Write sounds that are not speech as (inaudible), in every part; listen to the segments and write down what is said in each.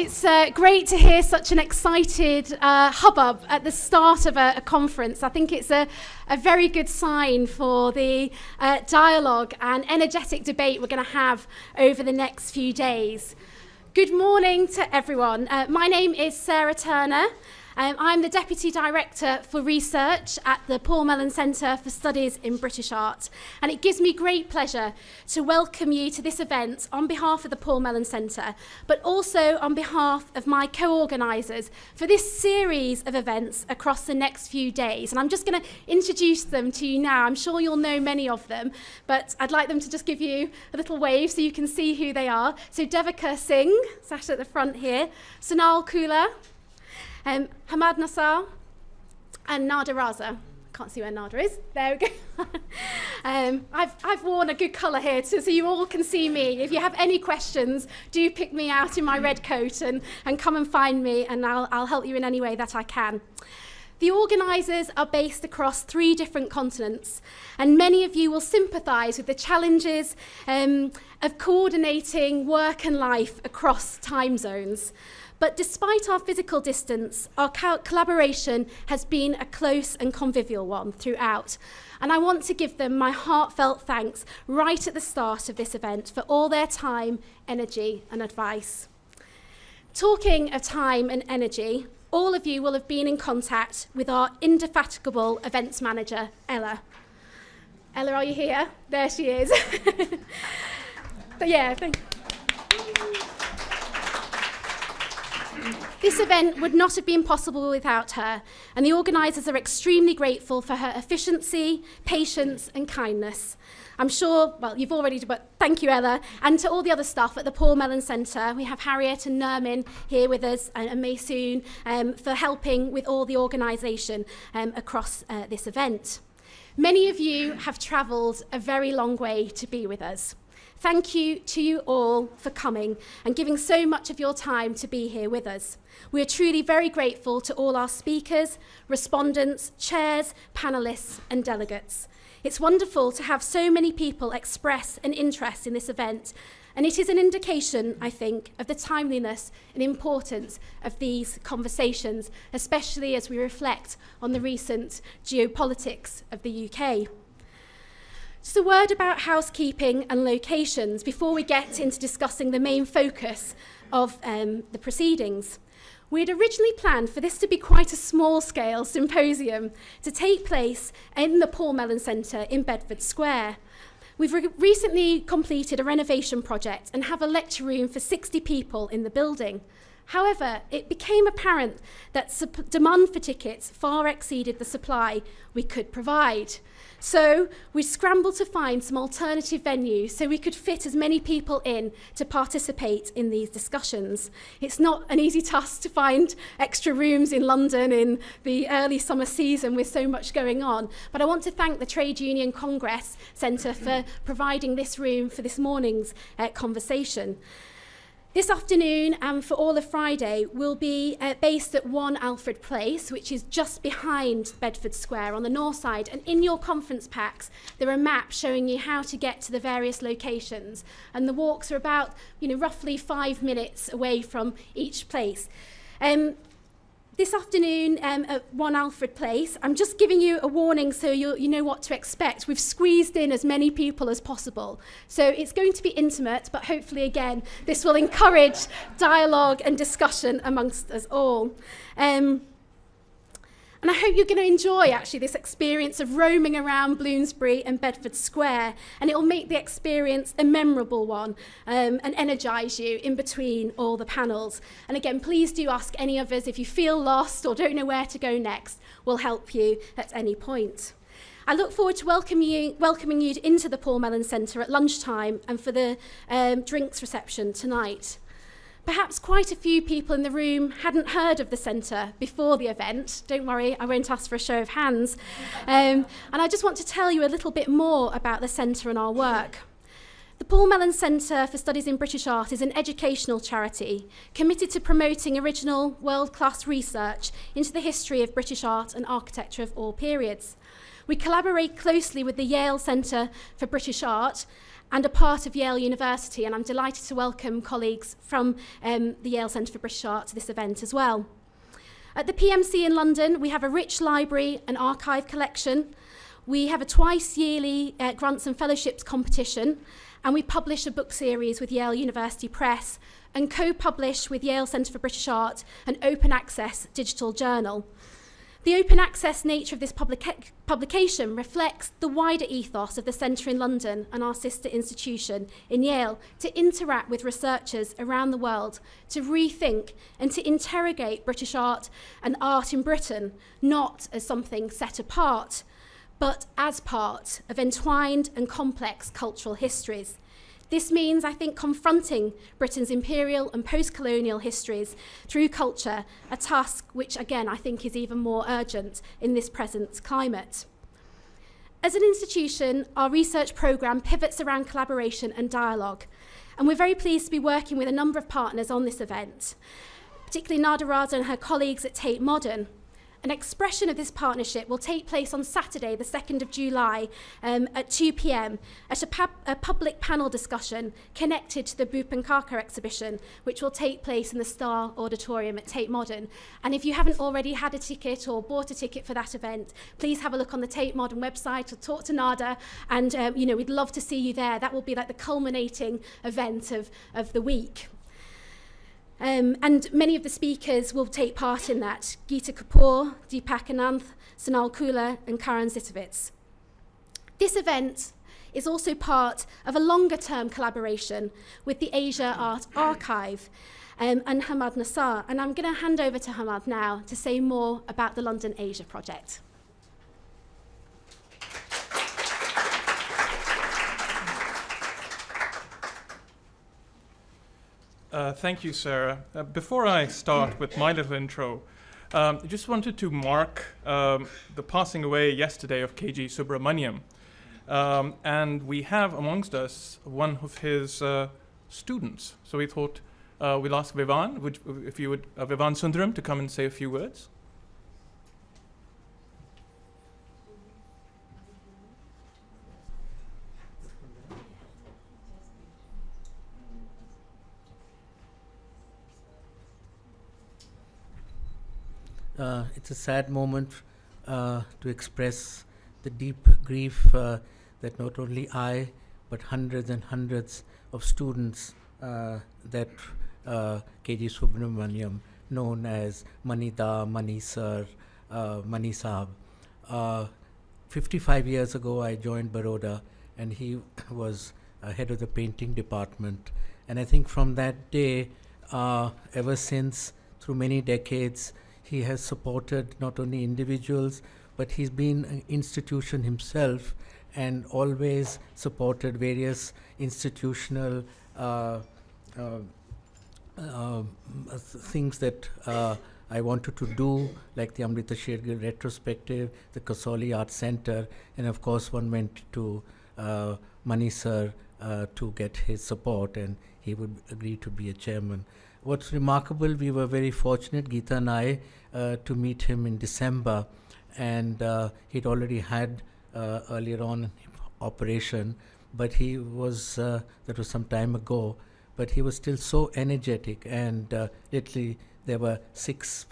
It's uh, great to hear such an excited uh, hubbub at the start of a, a, conference. I think it's a, a very good sign for the uh, dialogue and energetic debate we're going to have over the next few days. Good morning to everyone. Uh, my name is Sarah Turner. Um, I'm the Deputy Director for Research at the Paul Mellon Centre for Studies in British Art, and it gives me great pleasure to welcome you to this event on behalf of the Paul Mellon Centre, but also on behalf of my co-organisers for this series of events across the next few days. And I'm just going to introduce them to you now. I'm sure you'll know many of them, but I'd like them to just give you a little wave so you can see who they are. So Devika Singh, sat at the front here, Sonal Khullar, um, Hammad Nasar and Nada Raza. Can't see where Nada is. There we go. (laughs) um, I've, I've worn a good colour here to, so you all can see me. If you have any questions, do pick me out in my red coat and, and come and find me and I'll, I'll help you in any way that I can. The organisers are based across three different continents, and many of you will sympathise with the challenges um, of coordinating work and life across time zones. But despite our physical distance, our collaboration has been a close and convivial one throughout. And I want to give them my heartfelt thanks right at the start of this event for all their time, energy and advice. Talking of time and energy, all of you will have been in contact with our indefatigable events manager, Ella. Ella, are you here? There she is. (laughs) but yeah, thank you. This event would not have been possible without her, and the organisers are extremely grateful for her efficiency, patience and kindness. I'm sure, well, you've already, but thank you, Ella, and to all the other staff at the Paul Mellon Centre. We have Harriet and Nermin here with us and, and Maysoon um, for helping with all the organisation um, across uh, this event. Many of you have travelled a very long way to be with us. Thank you to you all for coming and giving so much of your time to be here with us. We are truly very grateful to all our speakers, respondents, chairs, panellists and delegates. It's wonderful to have so many people express an interest in this event and it is an indication, I think, of the timeliness and importance of these conversations, especially as we reflect on the recent geopolitics of the UK. Just a word about housekeeping and locations before we get into discussing the main focus of um, the proceedings. We had originally planned for this to be quite a small-scale symposium to take place in the Paul Mellon Centre in Bedford Square. We've re recently completed a renovation project and have a lecture room for 60 people in the building. However, it became apparent that demand for tickets far exceeded the supply we could provide. So we scrambled to find some alternative venues so we could fit as many people in to participate in these discussions. It's not an easy task to find extra rooms in London in the early summer season with so much going on, but I want to thank the Trade Union Congress Centre for providing this room for this morning's uh, conversation. This afternoon and for all of Friday we'll be uh, based at 1 Alfred Place, which is just behind Bedford Square on the north side. And in your conference packs, there are maps showing you how to get to the various locations. And the walks are about, you know, roughly five minutes away from each place. Um, this afternoon um, at One Alfred Place, I'm just giving you a warning so you you know what to expect. We've squeezed in as many people as possible. So it's going to be intimate, but hopefully, again, this will encourage dialogue and discussion amongst us all. Um, And I hope you're going to enjoy actually this experience of roaming around Bloomsbury and Bedford Square. And it will make the experience a memorable one um, and energise you in between all the panels. And again, please do ask any of us if you feel lost or don't know where to go next. We'll help you at any point. I look forward to welcoming you, welcoming you into the Paul Mellon Centre at lunchtime and for the um, drinks reception tonight. Perhaps quite a few people in the room hadn't heard of the centre before the event. Don't worry, I won't ask for a show of hands. Um, and I just want to tell you a little bit more about the centre and our work. The Paul Mellon Centre for Studies in British Art is an educational charity committed to promoting original, world-class research into the history of British art and architecture of all periods. We collaborate closely with the Yale Centre for British Art and a part of Yale University, and I'm delighted to welcome colleagues from um, the Yale Centre for British Art to this event as well. At the PMC in London, we have a rich library and archive collection. We have a twice yearly uh, grants and fellowships competition, and we publish a book series with Yale University Press and co-publish with Yale Centre for British Art an open access digital journal. The open access nature of this publica publication reflects the wider ethos of the Centre in London and our sister institution in Yale to interact with researchers around the world, to rethink and to interrogate British art and art in Britain, not as something set apart, but as part of entwined and complex cultural histories. This means, I think, confronting Britain's imperial and post-colonial histories through culture, a task which, again, I think is even more urgent in this present climate. As an institution, our research programme pivots around collaboration and dialogue, and we're very pleased to be working with a number of partners on this event, particularly Nada Raza and her colleagues at Tate Modern, An expression of this partnership will take place on Saturday, the 2nd of July um, at 2pm at a, pub a public panel discussion connected to the Bupankaka exhibition, which will take place in the Star Auditorium at Tate Modern. And if you haven't already had a ticket or bought a ticket for that event, please have a look on the Tate Modern website or talk to Nada. And, um, you know, we'd love to see you there. That will be like the culminating event of, of the week. Um, and many of the speakers will take part in that. Geeta Kapoor, Deepak Ananth, Sonal Kula and Karan Zitovitz. This event is also part of a longer-term collaboration with the Asia Art Archive um, and Hamad Nassar. And I'm going to hand over to Hamad now to say more about the London Asia Project. Uh, thank you, Sarah. Uh, before I start with my little intro, um, I just wanted to mark um, the passing away yesterday of KG Subramanyan. Um, and we have amongst us one of his uh, students. So we thought uh, we'll ask Vivan, would, if you would, uh, Vivan Sundaram, to come and say a few words. Uh, it's a sad moment uh, to express the deep grief uh, that not only I, but hundreds and hundreds of students uh, that uh, KG Subramanyan, known as Manida, Mani Sir, uh, Mani Saab. 55 years ago, I joined Baroda, and he (coughs) was head of the painting department. And I think from that day, ever since, through many decades, he has supported not only individuals, but he's been an institution himself and always supported various institutional uh, uh, uh, things that uh, I wanted to do, like the Amrita Sher-Gil retrospective, the Kasauli Art Center, and of course one went to uh, Mani Sir uh, to get his support, and he would agree to be a chairman. What's remarkable, we were very fortunate, Geeta and I, uh, to meet him in December, and uh, he'd already had uh, earlier on operation, but he was that was some time ago. But he was still so energetic, and literally there were six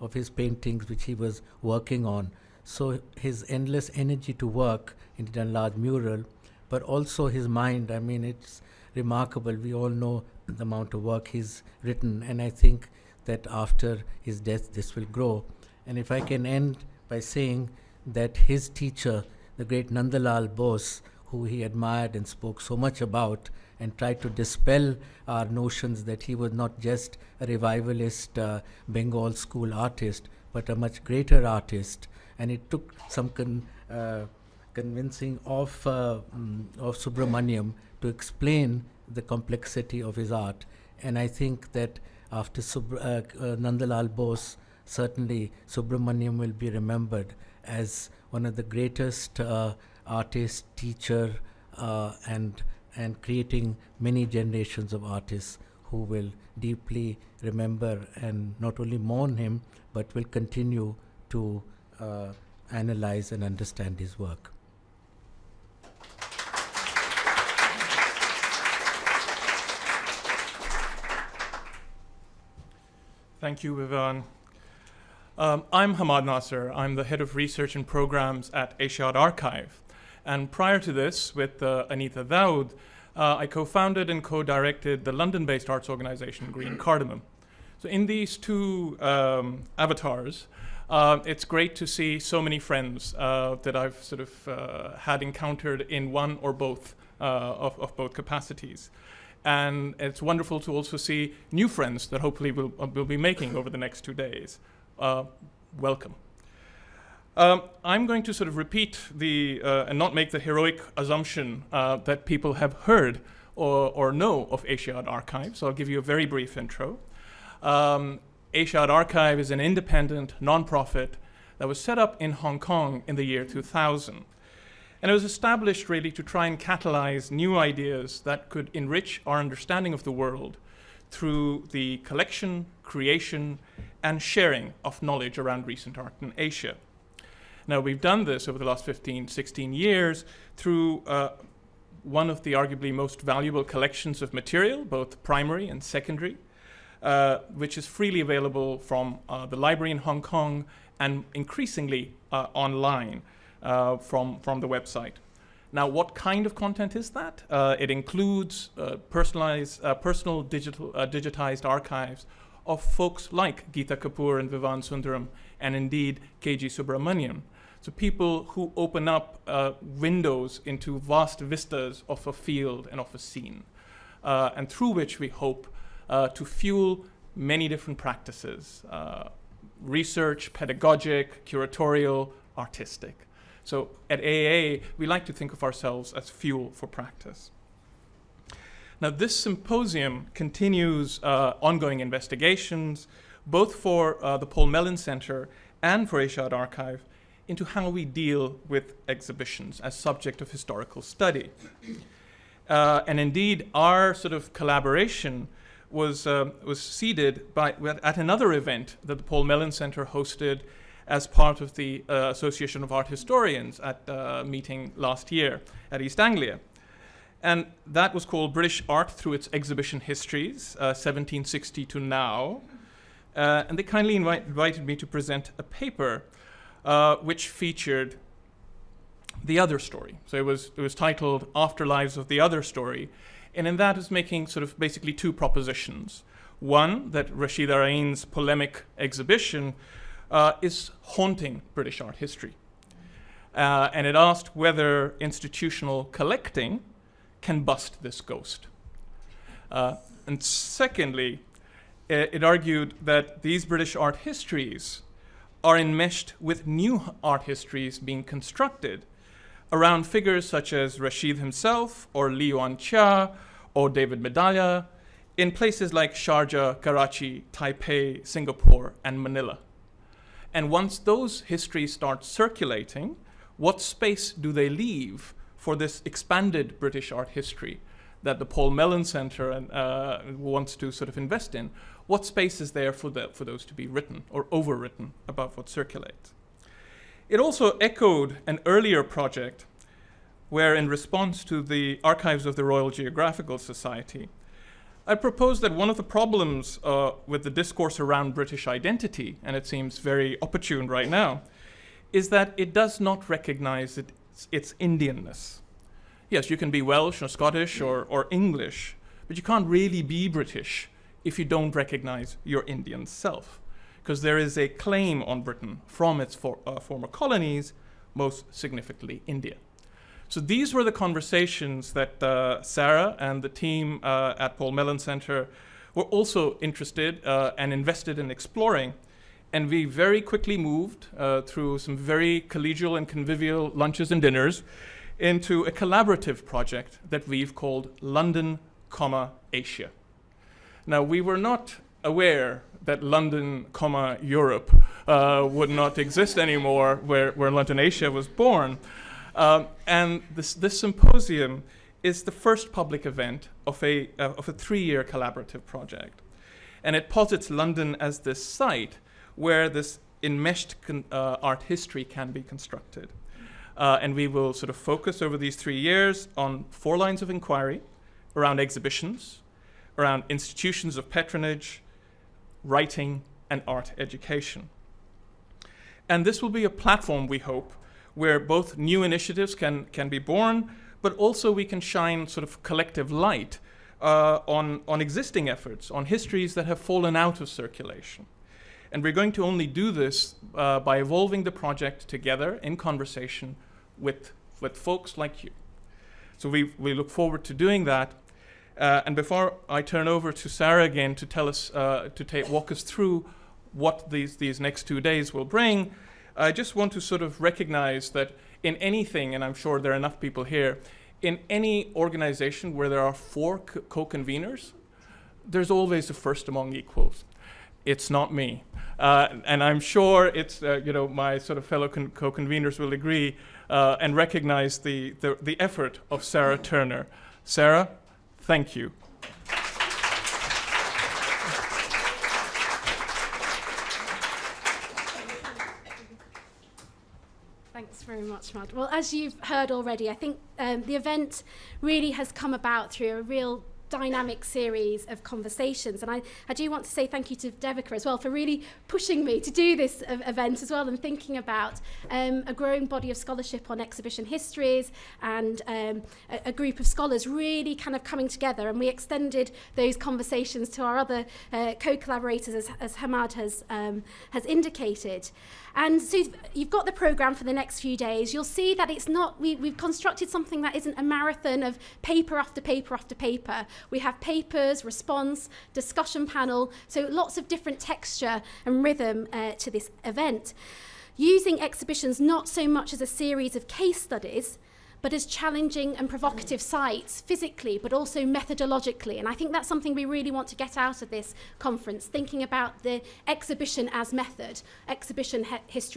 of his paintings which he was working on. So his endless energy to work, did a large mural, but also his mind. I mean, it's remarkable. We all know the amount of work he's written, and I think that after his death this will grow. And if I can end by saying that his teacher, the great Nandalal Bose, who he admired and spoke so much about, and tried to dispel our notions that he was not just a revivalist uh, Bengal school artist, but a much greater artist. And it took some con uh, convincing of, uh, um, of Subramanyan to explain the complexity of his art. And I think that after uh, uh, Nandalal Bose, certainly Subramanyan will be remembered as one of the greatest uh, artist, teacher, uh, and and creating many generations of artists who will deeply remember and not only mourn him, but will continue to uh, analyze and understand his work. Thank you, Vivan. Um, I'm Hammad Nasar. I'm the head of research and programs at Asia Art Archive. And prior to this, with uh, Anita Dawood, uh, I co-founded and co-directed the London-based arts organization Green Cardamom. So in these two um, avatars, uh, it's great to see so many friends uh, that I've sort of uh, had encountered in one or both uh, of, of, both capacities. And it's wonderful to also see new friends that hopefully we'll, uh, we'll be making over the next two days. Uh, welcome. Um, I'm going to sort of repeat the, and not make the heroic assumption that people have heard or, or know of Asia Art Archive, so I'll give you a very brief intro. Um, Asia Art Archive is an independent nonprofit that was set up in Hong Kong in the year 2000. And it was established really to try and catalyze new ideas that could enrich our understanding of the world through the collection, creation, and sharing of knowledge around recent art in Asia. Now, we've done this over the last 15, 16 years through uh, one of the arguably most valuable collections of material, both primary and secondary, uh, which is freely available from uh, the library in Hong Kong and increasingly uh, online uh, from, from the website. Now, what kind of content is that? Uh, it includes personalized, personal digital, digitized archives of folks like Geeta Kapur and Vivan Sundaram, and indeed KG Subramanyan. So people who open up uh, windows into vast vistas of a field and of a scene, uh, and through which we hope uh, to fuel many different practices uh, research, pedagogic, curatorial, artistic. So at AA, we like to think of ourselves as fuel for practice. Now, this symposium continues uh, ongoing investigations, both for uh, the Paul Mellon Center and for Asia Archive, into how we deal with exhibitions as subject of historical study. Uh, and indeed, our sort of collaboration was, uh, was seeded by, at another event that the Paul Mellon Center hosted as part of the uh, Association of Art Historians at a meeting last year at East Anglia. And that was called British Art Through Its Exhibition Histories, 1760 uh, to now. Uh, and they kindly invite, invited me to present a paper uh, which featured the other story. So it was, it was titled Afterlives of the Other Story, and in that, is making sort of basically two propositions. One, that Rasheed Araeen's polemic exhibition uh, is haunting British art history. Uh, and it asked whether institutional collecting can bust this ghost. Uh, and secondly, it, it argued that these British art histories are enmeshed with new art histories being constructed around figures such as Rasheed himself or Li Yuan Chia or David Medalla in places like Sharjah, Karachi, Taipei, Singapore, and Manila. And once those histories start circulating, what space do they leave for this expanded British art history that the Paul Mellon Center uh, wants to sort of invest in? What space is there for, the, for those to be written or overwritten about what circulates? It also echoed an earlier project where, in response to the archives of the Royal Geographical Society, I propose that one of the problems uh, with the discourse around British identity, and it seems very opportune right now, is that it does not recognize its, its Indianness. Yes, you can be Welsh or Scottish or, or English, but you can't really be British if you don't recognize your Indian self because there is a claim on Britain from its for, uh, former colonies, most significantly India. So these were the conversations that uh, Sarah and the team uh, at Paul Mellon Center were also interested uh, and invested in exploring. And we very quickly moved uh, through some very collegial and convivial lunches and dinners into a collaborative project that we've called London, Asia. Now, we were not aware that London, comma, Europe uh, would not exist anymore, where, where London Asia was born. Um, and this, this symposium is the first public event of a, uh, of a three-year collaborative project. And it posits London as this site where this enmeshed uh, art history can be constructed. Uh, and we will sort of focus over these three years on four lines of inquiry around exhibitions, around institutions of patronage, writing, and art education. And this will be a platform, we hope, where both new initiatives can, can be born, but also we can shine sort of collective light uh, on, on existing efforts, on histories that have fallen out of circulation. And we're going to only do this uh, by evolving the project together in conversation with, with folks like you. So we, we look forward to doing that. Uh, and before I turn over to Sarah again to tell us, uh, to take walk us through what these, these next two days will bring, I just want to sort of recognize that in anything, and I'm sure there are enough people here, in any organization where there are four co-conveners, there's always a first among equals it's not me. Uh, and I'm sure it's, uh, you know, my sort of fellow co-conveners will agree uh, and recognize the, the, the effort of Sarah Turner. Sarah, thank you. Thanks very much, Mad. Well, as you've heard already, I think um, the event really has come about through a real dynamic series of conversations. And I, I do want to say thank you to Devika as well for really pushing me to do this event as well and thinking about um, a growing body of scholarship on exhibition histories and um, a, a group of scholars really kind of coming together. And we extended those conversations to our other uh, co-collaborators as, as Hammad has, um, has indicated. And so you've got the program for the next few days. You'll see that it's not, we, we've constructed something that isn't a marathon of paper after paper after paper. We have papers, response, discussion panel, so lots of different texture and rhythm uh, to this event. Using exhibitions not so much as a series of case studies, but as challenging and provocative sites physically, but also methodologically. And I think that's something we really want to get out of this conference, thinking about the exhibition as method, exhibition history